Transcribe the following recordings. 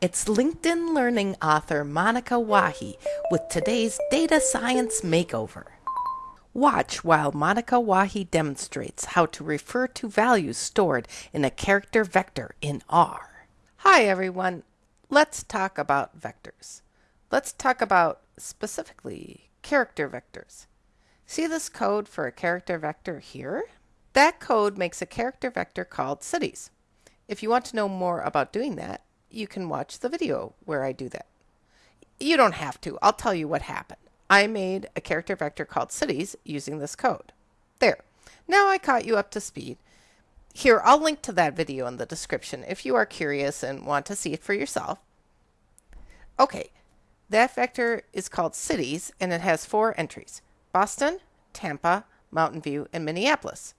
It's LinkedIn Learning author Monika Wahi with today's Data Science Makeover. Watch while Monika Wahi demonstrates how to refer to values stored in a character vector in R. Hi everyone, let's talk about vectors. Let's talk about specifically character vectors. See this code for a character vector here? That code makes a character vector called cities. If you want to know more about doing that, you can watch the video where I do that. You don't have to. I'll tell you what happened. I made a character vector called cities using this code. There. Now I caught you up to speed. Here, I'll link to that video in the description if you are curious and want to see it for yourself. Okay, that vector is called cities and it has four entries. Boston, Tampa, Mountain View, and Minneapolis.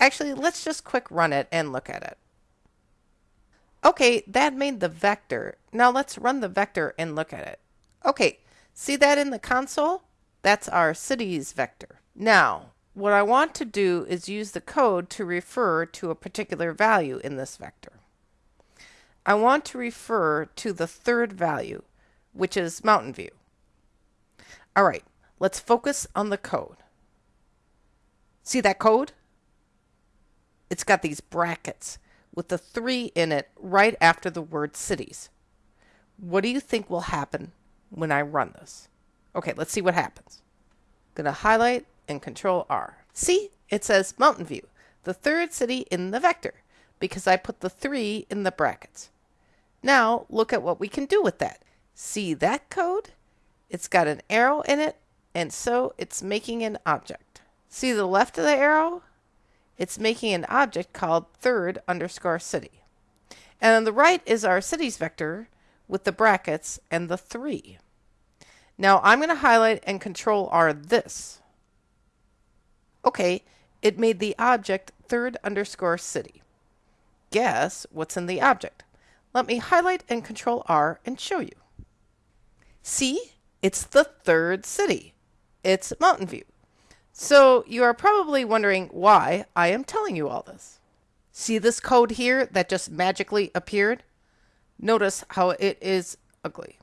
Actually, let's just quick run it and look at it. Okay, that made the vector. Now let's run the vector and look at it. Okay, see that in the console? That's our cities vector. Now, what I want to do is use the code to refer to a particular value in this vector. I want to refer to the third value, which is Mountain View. All right, let's focus on the code. See that code? It's got these brackets with the three in it right after the word cities. What do you think will happen when I run this? Okay, let's see what happens. I'm to highlight and control R. See, it says Mountain View, the third city in the vector, because I put the three in the brackets. Now, look at what we can do with that. See that code? It's got an arrow in it, and so it's making an object. See the left of the arrow? It's making an object called third underscore city. And on the right is our cities vector with the brackets and the 3. Now I'm going to highlight and control R this. Okay, it made the object third underscore city. Guess what's in the object? Let me highlight and control R and show you. See, it's the third city. It's Mountain View. So you are probably wondering why I am telling you all this. See this code here that just magically appeared? Notice how it is ugly.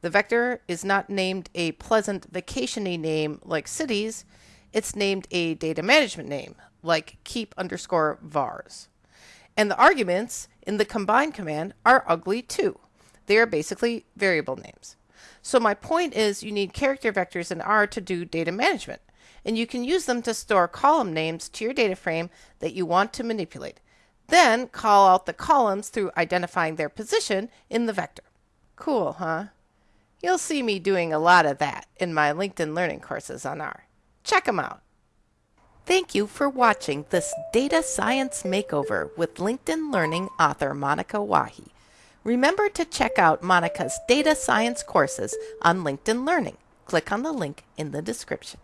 The vector is not named a pleasant vacationy name like cities. It's named a data management name like keep underscore vars. And the arguments in the combine command are ugly too. They are basically variable names. So my point is you need character vectors in R to do data management and you can use them to store column names to your data frame that you want to manipulate. Then call out the columns through identifying their position in the vector. Cool, huh? You'll see me doing a lot of that in my LinkedIn Learning courses on R. Check them out. Thank you for watching this Data Science Makeover with LinkedIn Learning author Monika Wahi. Remember to check out Monika's data science courses on LinkedIn Learning. Click on the link in the description.